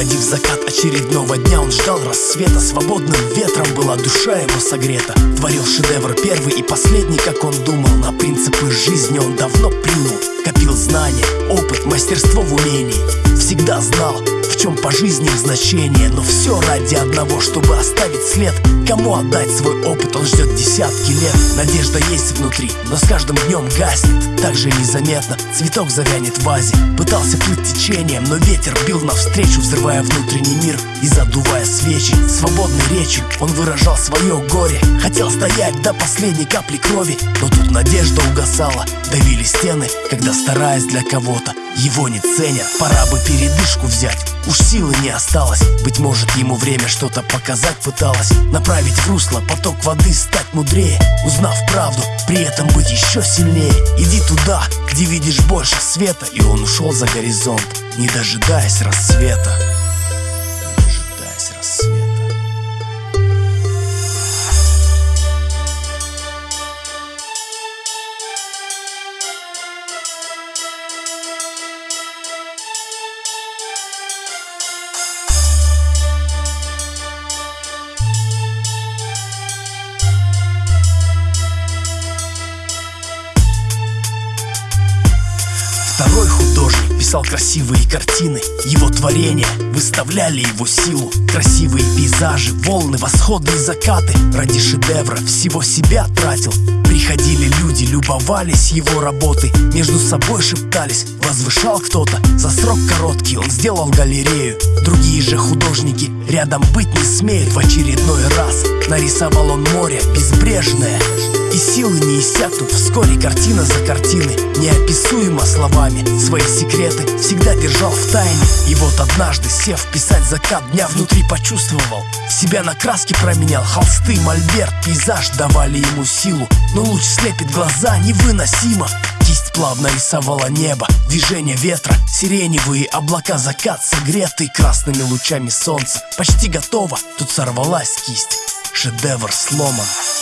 Проводив закат очередного дня. Он ждал рассвета Свободным ветром была душа его согрета. Творил шедевр первый и последний, как он думал На принципы жизни он давно плюнул. Копил знания, опыт, мастерство в умении. Всегда знал, чем по жизни значение Но все ради одного, чтобы оставить след. Кому отдать свой опыт, он ждет десятки лет. Надежда есть внутри, но с каждым днем гаснет. Так же незаметно, цветок завянет в вазе Пытался плыть течением, но ветер бил навстречу Взрывая внутренний мир и задувая свечи. Свободной речью он выражал свое горе. Хотел стоять до последней капли крови Но тут надежда угасала. Давили стены, когда стараясь для кого-то Его не ценят, пора бы передышку взять. Уж силы не осталось Быть может ему время что-то показать пыталось. Направить в русло поток воды, стать мудрее Узнав правду, при этом быть еще сильнее. Иди туда, где видишь больше света И он ушел за горизонт, не дожидаясь рассвета Второй художник писал красивые картины. Его творения выставляли его силу. Красивые пейзажи, волны, восходы и закаты. Ради шедевра всего себя тратил. Приходили люди, любовались его работой Между собой шептались, возвышал кто-то За срок короткий. Он сделал галерею. Другие же художники рядом быть не смеют. В очередной раз нарисовал он море безбрежное и силы не иссякнут. Вскоре картина за картиной Неописуемо словами. Свои секреты всегда держал в тайне. И вот однажды, сев писать закат дня Внутри почувствовал Себя на краски променял. Холсты, мольберт, пейзаж давали ему силу. Но луч слепит глаза невыносимо. Кисть плавно рисовала небо Движение ветра, сиреневые облака Закат согретый красными лучами солнца. Почти готово, тут сорвалась кисть Шедевр сломан